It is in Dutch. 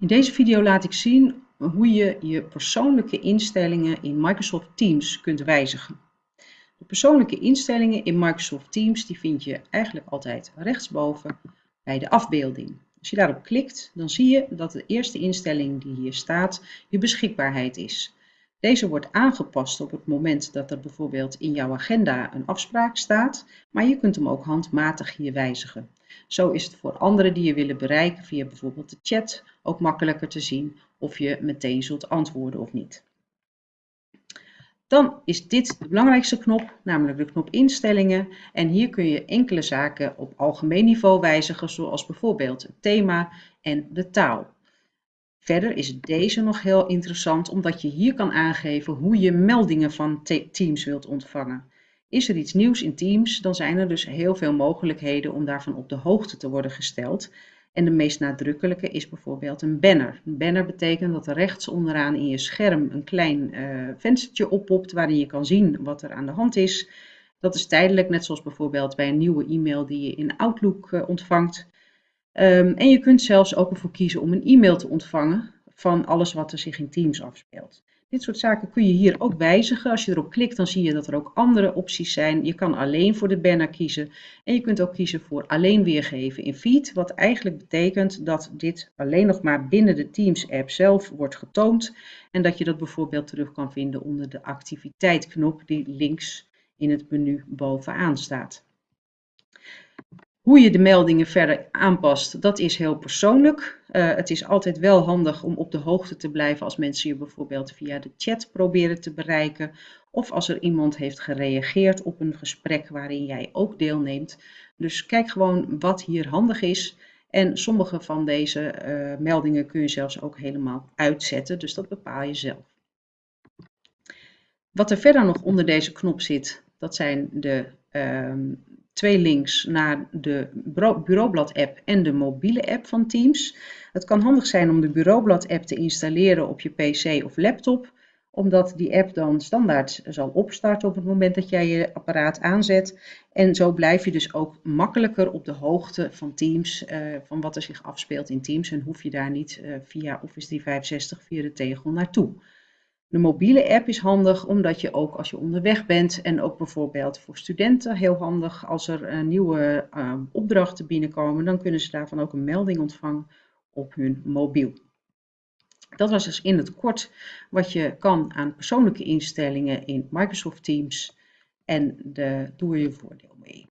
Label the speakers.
Speaker 1: In deze video laat ik zien hoe je je persoonlijke instellingen in Microsoft Teams kunt wijzigen. De persoonlijke instellingen in Microsoft Teams die vind je eigenlijk altijd rechtsboven bij de afbeelding. Als je daarop klikt, dan zie je dat de eerste instelling die hier staat je beschikbaarheid is. Deze wordt aangepast op het moment dat er bijvoorbeeld in jouw agenda een afspraak staat, maar je kunt hem ook handmatig hier wijzigen. Zo is het voor anderen die je willen bereiken via bijvoorbeeld de chat ook makkelijker te zien of je meteen zult antwoorden of niet. Dan is dit de belangrijkste knop, namelijk de knop instellingen. En hier kun je enkele zaken op algemeen niveau wijzigen, zoals bijvoorbeeld het thema en de taal. Verder is deze nog heel interessant omdat je hier kan aangeven hoe je meldingen van Teams wilt ontvangen. Is er iets nieuws in Teams, dan zijn er dus heel veel mogelijkheden om daarvan op de hoogte te worden gesteld. En de meest nadrukkelijke is bijvoorbeeld een banner. Een banner betekent dat er rechts onderaan in je scherm een klein uh, venstertje oppopt waarin je kan zien wat er aan de hand is. Dat is tijdelijk, net zoals bijvoorbeeld bij een nieuwe e-mail die je in Outlook uh, ontvangt. Um, en je kunt zelfs ook ervoor kiezen om een e-mail te ontvangen van alles wat er zich in Teams afspeelt. Dit soort zaken kun je hier ook wijzigen. Als je erop klikt, dan zie je dat er ook andere opties zijn. Je kan alleen voor de banner kiezen. En je kunt ook kiezen voor alleen weergeven in feed. Wat eigenlijk betekent dat dit alleen nog maar binnen de Teams app zelf wordt getoond. En dat je dat bijvoorbeeld terug kan vinden onder de activiteitknop die links in het menu bovenaan staat. Hoe je de meldingen verder aanpast, dat is heel persoonlijk. Uh, het is altijd wel handig om op de hoogte te blijven als mensen je bijvoorbeeld via de chat proberen te bereiken. Of als er iemand heeft gereageerd op een gesprek waarin jij ook deelneemt. Dus kijk gewoon wat hier handig is. En sommige van deze uh, meldingen kun je zelfs ook helemaal uitzetten. Dus dat bepaal je zelf. Wat er verder nog onder deze knop zit, dat zijn de uh, twee links naar de Bureaublad app en de mobiele app van Teams. Het kan handig zijn om de Bureaublad app te installeren op je pc of laptop, omdat die app dan standaard zal opstarten op het moment dat jij je apparaat aanzet. En zo blijf je dus ook makkelijker op de hoogte van Teams, uh, van wat er zich afspeelt in Teams en hoef je daar niet uh, via Office 365 via de tegel naartoe. De mobiele app is handig omdat je ook als je onderweg bent en ook bijvoorbeeld voor studenten heel handig als er uh, nieuwe uh, opdrachten binnenkomen, dan kunnen ze daarvan ook een melding ontvangen op hun mobiel. Dat was dus in het kort wat je kan aan persoonlijke instellingen in Microsoft Teams en de, doe je voordeel mee.